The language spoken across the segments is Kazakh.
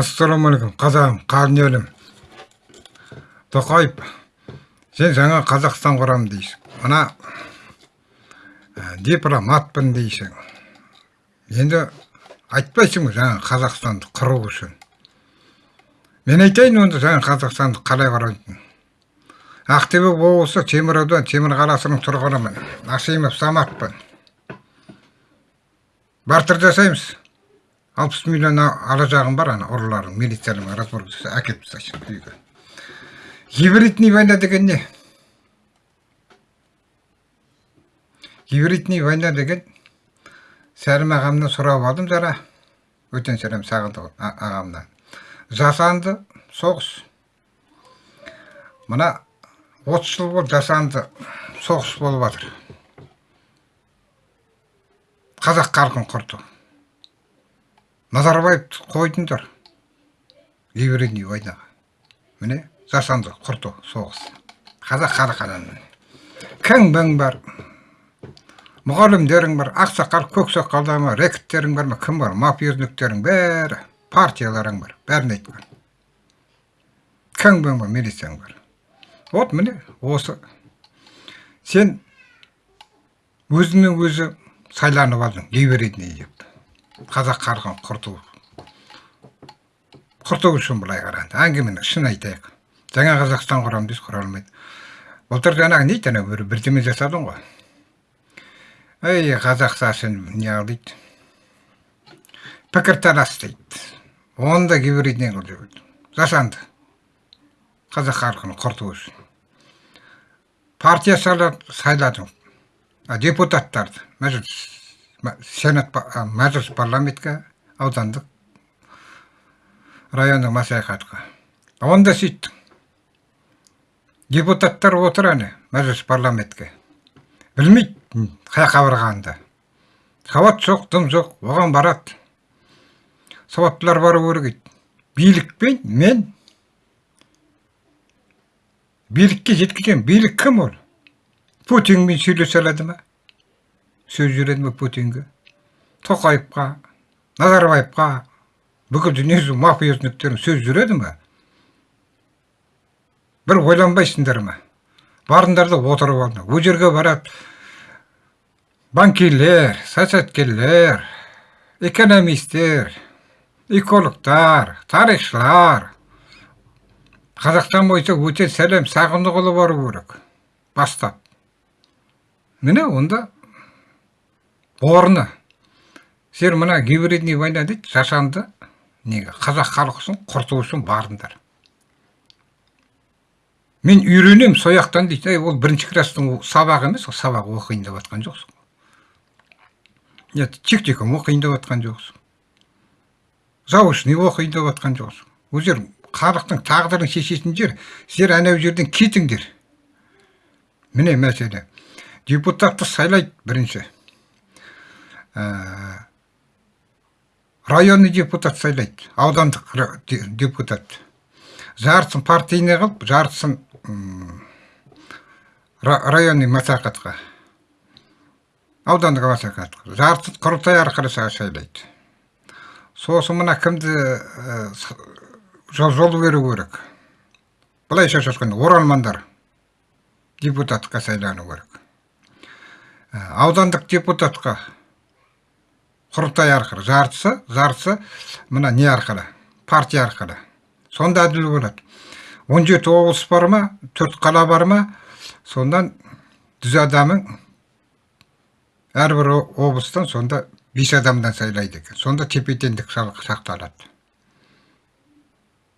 ассалаумағалейкум қазағым қалын елім тоқаев сен жаңа қазақстан құрамын дейсің. Мына ә, дипломатпын дейсің. Енді айтпайсың ба жаңа қазақстанды құру үшін. Мен айтайын онда жаңа қазақстанды қалай құрайтынын. Ақтөбе облысы темір аудан темір қаласының тұрғынымын. Асимов саматпын. Бартыр жасаймыз. Алпыс миллион ала жағым бар ана ұрыларың милицияның разбор әкеліп тастайсың үйге гибридный война деген не? Гибридный война деген? Сәрім ағамнан сұрап алдым жара өтен сәлем сағындық ағамнан. Жасанды соғыс. Мына отыз жыл болды жасанды соғыс болып жатыр. Қазақ халқын құрту назарбаевты қойдыңдар. Гибридный войнаға міне жасанды құрту соғыс. Қазақ халқынан кің бар мұғалімдерің бар ақсақал көксақалдар ма рекеттерің бар ма кім бар? Мафиозниктерің бәрі партияларың бар бәрін айтқан. Кің бар милицияң бар. Вот міне осы. Сен өзіңмен өзі сайланып алдың гибридный деп. Қазақ халқын құрту құрту үшін былай қарады әңгімені шын айтайық жаңа қазақстан құрамын дейсіз құра алмайды былтыр жаңағы не анау бір бірдеме жасадың ғой ей қазақша сен неғыл дейді пікірталас дейді оны да гибридный қыл жасанды қазақ халқын құрту үшін партия сайладың депутаттарды мәжіліс сенат мәжіліс парламентке аудандық райондық мәслихатқа онда сөйттің депутаттар отыр әне мәжіліс парламентке білмейді қай барғанын сауат жоқ дым жоқ оған барады сауаттылар бару керек дейді билікпен мен билікке жеткіземін билік кім ол путинмен сөйлесе алады ма сөз жүреді ме путинге тоқаевқа назарбаевқа бүкіл дүниежүзі мафиозниктерің сөз жүреді ме? Бір ойланбайсыңдар ма? Барыңдар да отырып алыңдар ол жерге барады. Банкирлер саясаткерлер экономисттер экологтар тарихшылар. Қазақстан бойынша өте сәлем сағындықұлы бару керек. Бастап. Міне онда орны. Сен мына гибридный война дейді жашанды неге қазақ халқысын құрту үшін бардыңдар. Мен үйренемін сол жақтан дейді ол бірінші класстың сабағы емес ол сабақ оқиын деп жатқан жоқсың. Нет техникум оқиын деп жатқан жоқсың. Заочный оқиын деп жатқан жоқсың. Жер халықтың тағдырын шешетін жер сіздер анау жерден кетіңдер. Міне мәселе. Депутатты сайлайды бірінші. Районный депутат сайлайды аудандық депутат. Жартысын партийный қылып жартысын районный мәслихатқа аудандық мәслихатқа. Жартысын құрылтай арқылы сайлайды. Сосын мына кімді э, жол беру керек? Былайша айтқанда оралмандар депутатқа сайлану керек. Э, аудандық депутатқа құрылтай арқылы. Жартысы жартысы мына не арқылы? Партия арқылы. Сонда әділ болады. Он жеті облыс бар ма? Төрт қала бар ма? Сондан жүз адамың әрбір облыстан сонда бес адамдан сайлайды екен. Сонда тепе теңдік сақталады.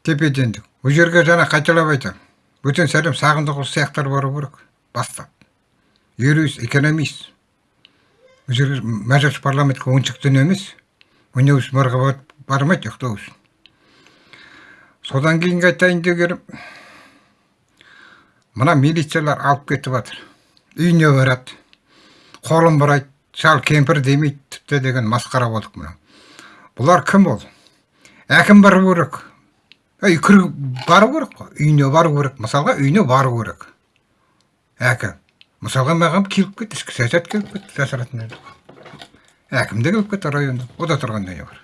Тепе теңдік ол жерге жаңа қайталап айтамын бөтен сәлем сағындықұлы сияқтылар бару керек. Бастап. Юрист экономист. Жерге мәжіліс парламентке ойыншықтан емес. Ойнау үшін бармайды үшін. Содан кейінгі айтайын дегенім мына милициялар алып кетіп жатыр. Үйіне барады қолын бұрайды шал кемпір демейді тіпті деген масқара болдық мына. Бұлар кім ол? Әкім бару керек. Ей бару керек қой. Үйіне бару керек. Мысалға үйіне бару керек. Әкім. Мысалға маған келіп кетті ішкі саясат келіп кетті жасыратын әкім де келіп кетті райондан ода тұрғанда не бар.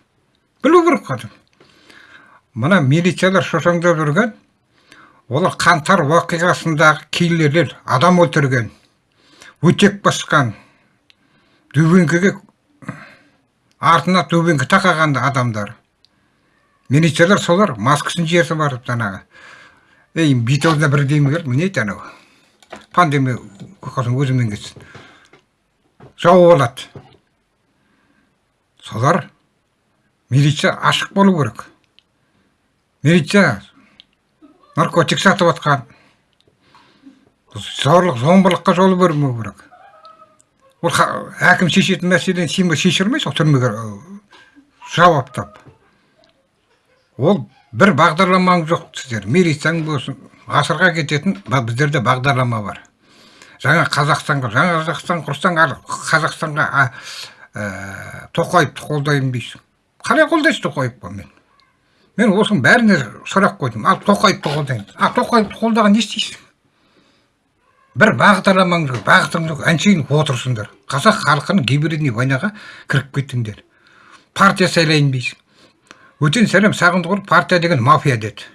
Білу керек қазір. Мына милициялар шошаңдап жүрген олар қаңтар уақиғасындағы киллерлер адам өлтірген өтек басқан дубинкіге артына дубинка тақаған адамдар. Милициялар солар маскасын жіберсе барып жаңағы ей бүйтіп алдына бірдеме келді міне еді анау пандемия өзімен кетсін жауып алады солар милиция ашық болу керек милиция наркотик сатып жатқан зорлық зомбылыққа жол бермеу керек ол әкім шешетін мәселені сен шеше алмайсың түрмеге жауаптап ол бір бағдарламаң жоқ сіздер милицияң болсын ғасырға кететін біздерде бағдарлама бар. Жаңа қазақстанға жаңа қазақстан құрсаң қазақстанға ә, тоқаевты қолдаймын дейсің. Қалай қолдайсыз тоқаевты мен? Мен осының бәріне сұрақ қойдым. Ал тоқаевты қолдаймын ал тоқаевты қолдаған не істейсің? Бір бағдарламаң жоқ бағытың жоқ. Әншейін отырсыңдар. Қазақ халқының гибридный войнаға кіріп кеттіңдер. Партия сайлайын дейсің. Өтен сәлем сағындықұлов партия деген мафия деді.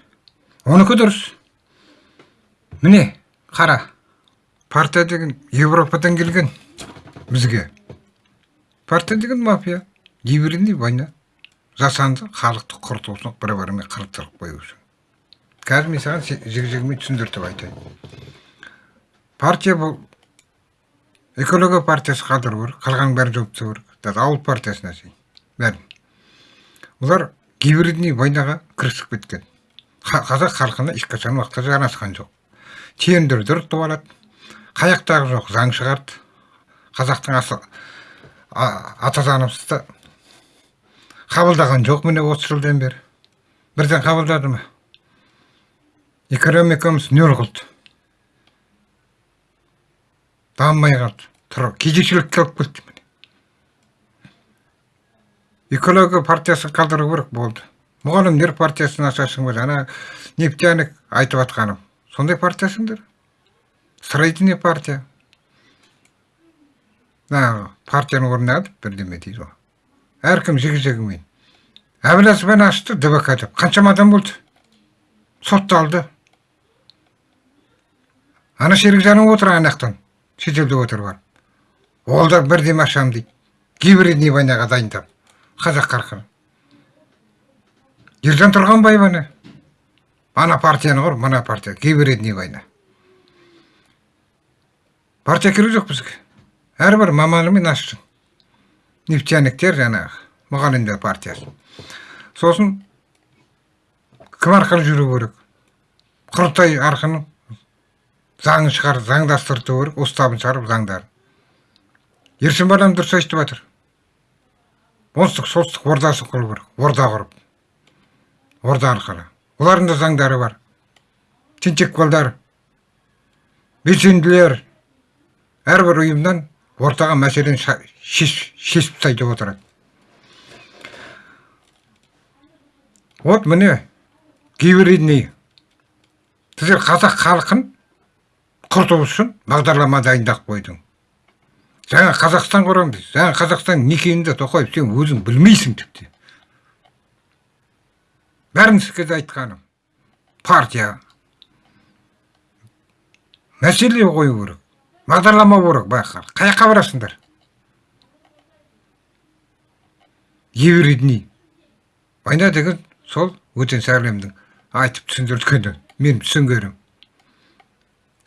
Оныкі дұрыс. Міне қара партия деген европадан келген бізге. Партия деген мафия. Гибридный война. Жасанды халықты құрту үшін бір бірімен қырықтырып қою үшін қазір мен саған жігі жігімен түсіндіртіп айтайын. Партия бұл экология партиясы қалдыру керек қалғанның бәрін жауып тастау керек ауыл партиясына шейін бәрін. Олар гибридный войнаға кірісіп кеткен. Қазақ халқына ешқашан уақытта жарасқан жоқ. Тендерді ұтып алады қаяқтағы жоқ заң шығарды. Қазақтың асы ата заңымызды қабылдаған жоқ міне отыз жылдан бері. Бірден қабылдады ма? Экономикамыз нөл қылды. Дамымай қалды. Тұр кедейшілікке алып келді міне. Экология партиясын қалдыру керек болды. Мұғалімдер партиясын ашасың ба ана нефтяник айтып жатқаным сондай партиясыңдар строительный партия. Мына партияның орнына бірдеме дейді ғой. Әркім жігі жігімен әбіләзовпен ашты дбк деп. Қаншама адам болды. Сотталды ана серікжанов отыр ана жақтан шетелде отыр барып ол да бірдеме ашамын дейді. Гибридный войнаға дайындап. Қазақ халқын ержан тұрғанбаев ана партияны құр мына партия гибридный война партия керек жоқ бізге әрбір маманымен ашсын нефтяниктер жаңағы мұғалімдер партиясы сосын кім арқылы жүру керек құрылтай арқылы заң шығар заңдастырту керек уставын шығарып заңдарын ерсін дұрыс айтып жатыр оңтүстік солтүстік ордасын құру керек орда құрып орда арқылы олардың да заңдары бар. Тентекбалдар белсенділер әрбір ұйымнан ортаға мәселені шешіп тастайды деп отырады. Вот міне гибридный сіздер қазақ халқын құрту үшін бағдарлама дайындап қойдың. Жаңа қазақстан құрамын дейсіз жаңа қазақстан не екенін тоқаев сен өзің білмейсің тіпті де айтқаным. Партия. Мәселе қою керек. Бағдарлама керек байқа қай жаққа барасыңдар? Гибридный война деген сол өтен сәлемдің айтып түсіндірткені мен түсінгенім.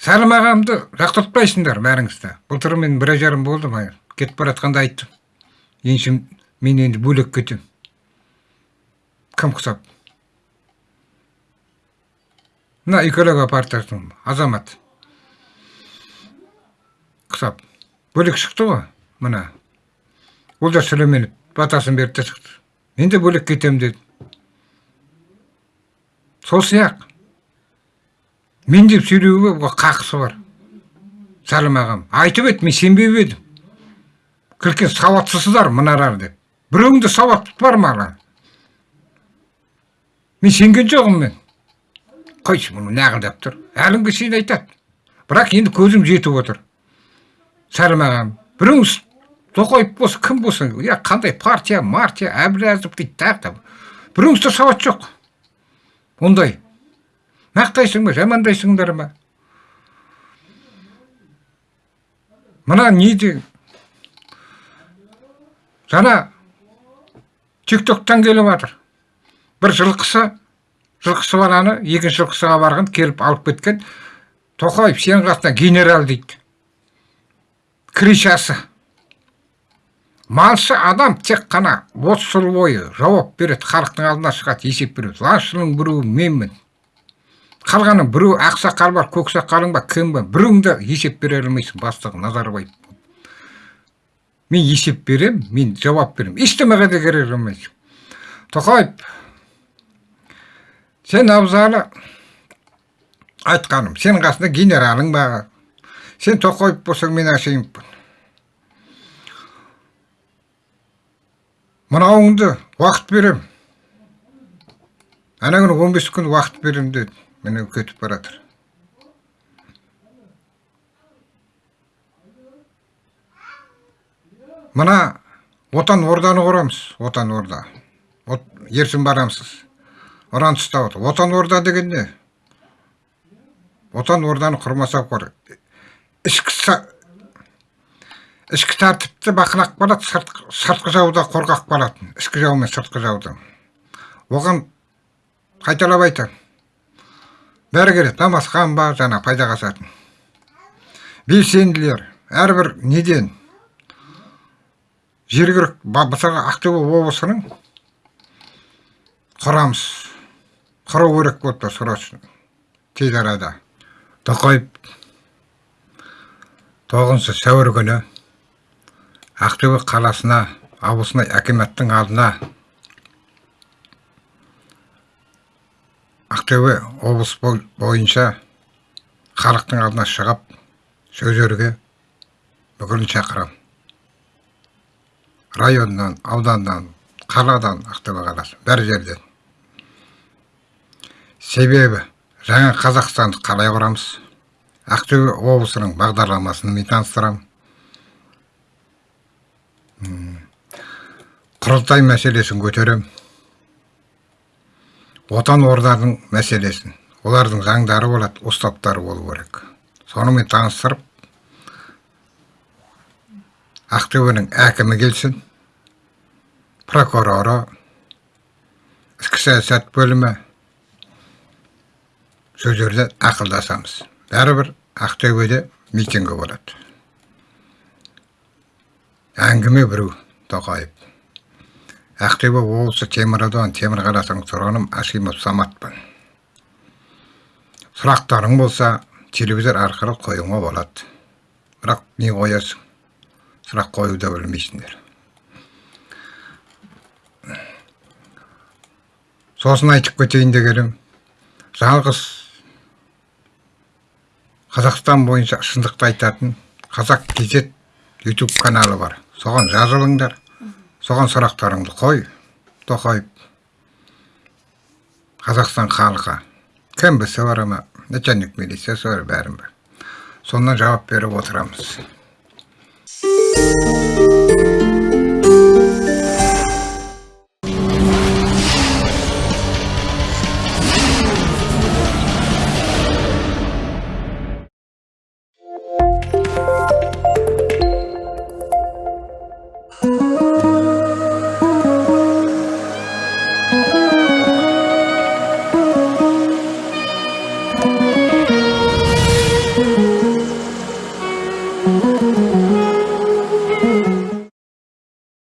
Сәлім ағамды жақтыртпайсыңдар бәріңіз былтыр мен бір ай жарым болды кетіп бара жатқанда айттым. Еншім мен енді бөлек кетемін. Кім құсап? Мына экология партиясының азамат құсап бөлек шықты ғой мына олжас сүлейменов батасын берді де шықты мен де бөлек кетемін деді сол сияқты мен деп сөйлеуге қақысы бар сәлім ағам айтып еді мен сенбеп едім кіркен сауатсызсыздар мыналар деп біреуіңде сауат бар ма мен сенген жоқпын мен қойшы мұны неғылдап тұр? әлі күнге шейін айтады. бірақ енді көзім жетіп отыр. Сәлім ағам біреуіңіз тоқаев болсын кім болсын? Иә қандай партия мартия әбіләзов дейді тағы да біреуіңізде сауат жоқ. Ондай. Мақтайсың ба жамандайсыңдар ма? Мына не деген жаңа тиктоктан келіп жатыр бір жылқысы жылқысы баланы екінші жылқысыға барған келіп алып кеткен тоқаев сенің қасында генерал дейді. Кричасы. Малшы адам тек қана отыз жыл бойы жауап береді халықтың алдына шығады есеп береді. Лашының біреуі менмін. Қалғаны біреу ақсақал бар көксақалың ба кім ба біреуің де есеп бере алмайсың бастығы назарбаев. Мен есеп берем мен жауап берем. Ештеңеге де кере алмайсың. Тоқаев сен абзалы айтқаным сенің қасында генералың ба сен тоқаев болсаң мен ашимовпын мынауыңды уақыт берем ана күні он бес күн уақыт берем деді міне кетіп бара жатыр мына отан орданы құрамыз отан орда ерсін барамсыз ұран ұстап отыр отан орда деген не отан орданы құрмаса қор. Ішкі ішкі тәртіпті бақылап қалады сыртқы жауда қорғап қалатын ішкі жау мен сыртқы жауды оған қайталап айтамын бәрі керек намазхан ба жаңа пайда қасатын белсенділер әрбір неден. Жергілікті мысалға ақтөбе облысының құрамыз құру керек тұр срочно тез арада. Тоқаев тоғызыншы сәуір күні ақтөбе қаласына облысына акиматтың алдына ақтөбе облыс бойынша халықтың алдына шығып сөздерге бүкілін шақырамын районнан ауданнан қаладан ақтөбе қаласы бәр жерден. Себебі жаңа қазақстанды қалай құрамыз. Ақтөбе облысының бағдарламасын мен таныстырамын. Құрылтай мәселесін көтерем отан орданың мәселесін олардың заңдары болады уставтары болу керек. Сонымен таныстырып ақтөбенің әкімі келсін прокуроры ішкі саясат бөлімі сол жерде ақылдасамыз. Бәрібір ақтөбеде митингі болады. Әңгіме біреу тоқаев ақтөбе облысы темір темір қаласының тұрғыным ашимов саматпын. Сұрақтарың болса телевизор арқылы қоюыңа болады. Бірақ не қоясың? Сұрақ қоюды білмейсіңдер. Сосын айтып кетейін дегенім жалғыз қазақстан бойынша шындықты айтатын қазақ кезет ютуб каналы бар. Соған жазылыңдар. Соған сұрақтарыңды қой тоқаев қазақстан халқы. Кмбс бар ма? Начальник милициясы бар бәрін бар сонан жауап беріп отырамыз.